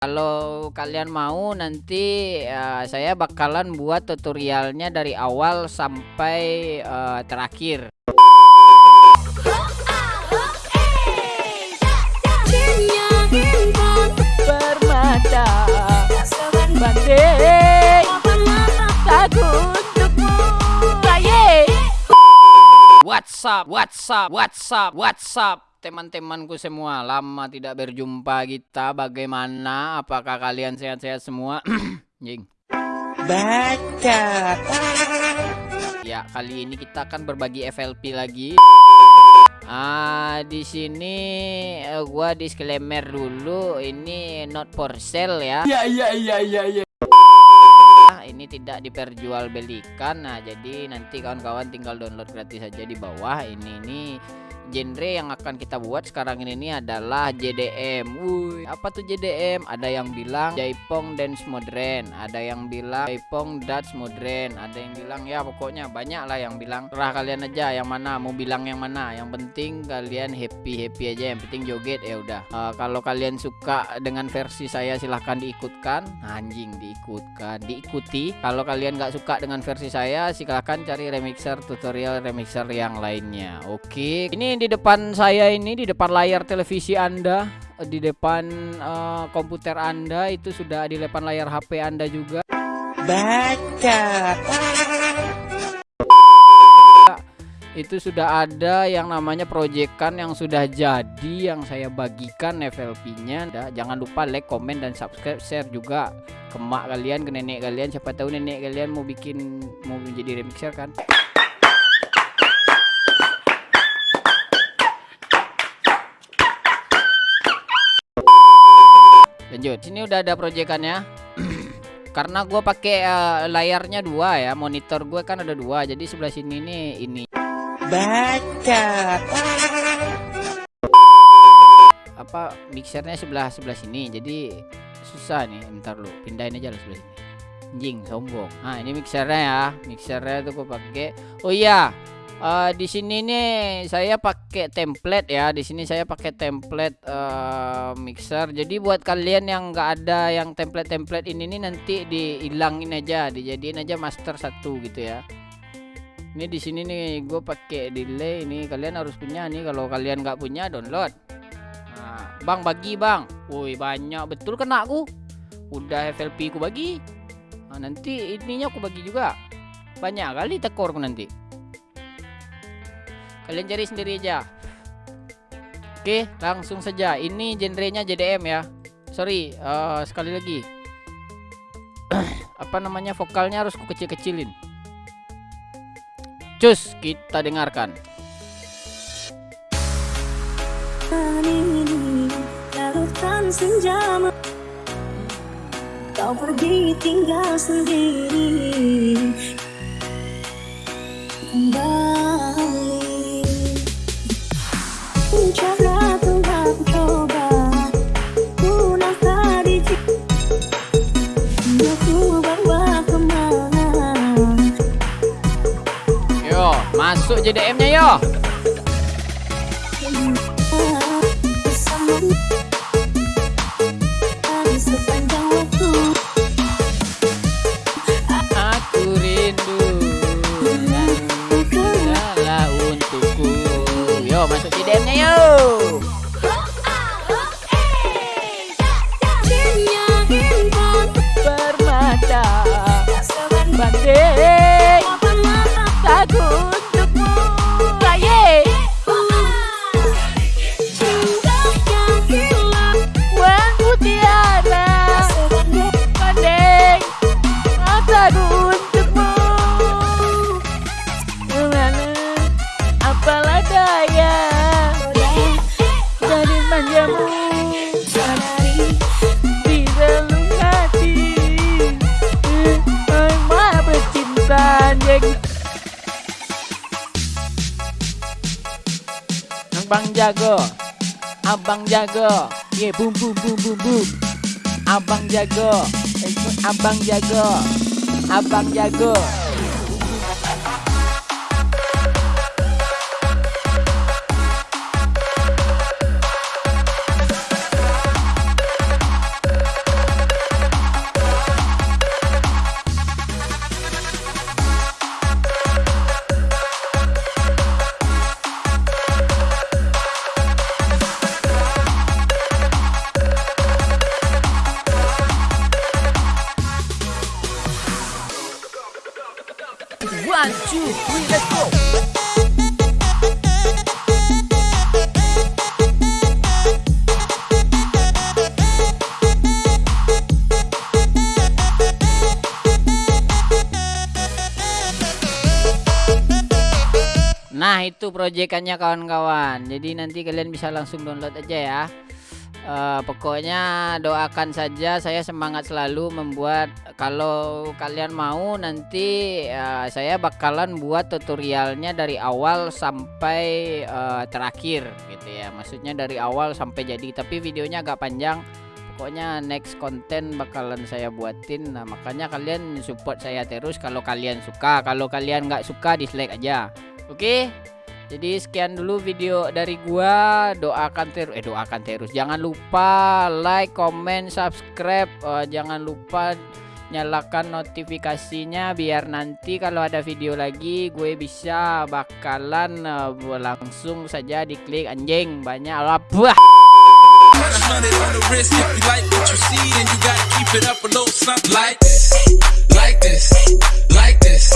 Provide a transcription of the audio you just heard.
Kalau kalian mau nanti uh, saya bakalan buat tutorialnya dari awal sampai uh, terakhir. Bermata banding lagu untukmu. WhatsApp, WhatsApp, WhatsApp, WhatsApp teman-temanku semua lama tidak berjumpa kita bagaimana apakah kalian sehat-sehat semua jing baca ya kali ini kita akan berbagi FLP lagi Ah, di sini uh, gua disclaimer dulu ini not for sale ya. Iya iya iya iya iya. Ini tidak diperjualbelikan. Nah, jadi nanti kawan-kawan tinggal download gratis saja di bawah. Ini ini genre yang akan kita buat sekarang ini, adalah JDM. Wuih, apa tuh JDM? Ada yang bilang Jaipong Dance Modern, ada yang bilang Jaipong Dance Modern, ada yang bilang ya pokoknya banyak lah yang bilang. Terah kalian aja yang mana mau bilang yang mana. Yang penting kalian happy happy aja. Yang penting joget ya udah. Uh, kalau kalian suka dengan versi saya silahkan diikutkan. Anjing diikutkan, diikuti. Kalau kalian nggak suka dengan versi saya silahkan cari remixer tutorial remixer yang lainnya. Oke, ini di depan saya ini di depan layar televisi Anda di depan uh, komputer Anda itu sudah di depan layar HP Anda juga. Baca. Itu sudah ada yang namanya proyekan yang sudah jadi yang saya bagikan FLP-nya jangan lupa like, komen dan subscribe share juga ke mak kalian ke nenek kalian. Siapa tahu nenek kalian mau bikin mau menjadi remixer kan lanjut. Sini udah ada proyekannya. Karena gue pakai uh, layarnya dua ya monitor gue kan ada dua. Jadi sebelah sini nih ini. Baca. Apa mixernya sebelah sebelah sini. Jadi susah nih bentar lu pindahin aja lah sebelah sini. Anjing sombong. Nah ini mixernya ya. Mixernya tuh gue pakai. Oh iya uh, di sini nih saya pakai template ya. Di sini saya pakai template uh, mixer. Jadi buat kalian yang nggak ada yang template-template ini nih nanti dihilangin aja dijadiin aja master satu gitu ya. Ini di sini nih gue pakai delay ini. Kalian harus punya nih kalau kalian nggak punya download. Nah, bang bagi bang. Woi banyak. Betul kena aku? Udah FLP ku bagi. Nah, nanti ininya aku bagi juga. Banyak kali tekorku nanti Kalian cari sendiri aja. Oke, langsung saja. Ini genrenya JDM ya. Sorry, uh, sekali lagi. Apa namanya vokalnya harus kecil-kecilin. Cus, kita dengarkan. Kau pergi tinggal sendiri Masuk JDM-nya yo. Aku rindu untukku. Yo, masuk JDM-nya yo. Abang jago. Abang jago. Ye yeah, boom boom boom boom boom Abang jago. Abang jago. Abang jago Nah itu proyekannya kawan-kawan. Jadi nanti kalian bisa langsung download aja ya uh, Pokoknya doakan saja saya semangat selalu membuat Kalau kalian mau nanti uh, saya bakalan buat tutorialnya dari awal sampai uh, terakhir gitu ya. Maksudnya dari awal sampai jadi. Tapi videonya agak panjang. Pokoknya next konten bakalan saya buatin. Nah makanya kalian support saya terus kalau kalian suka. Kalau kalian nggak suka dislike aja. Oke. Jadi sekian dulu video dari gua. Doakan terus eh doakan terus. Jangan lupa like, comment, subscribe. Uh, jangan lupa nyalakan notifikasinya biar nanti kalau ada video lagi gue bisa bakalan uh, langsung saja diklik anjing banyak this.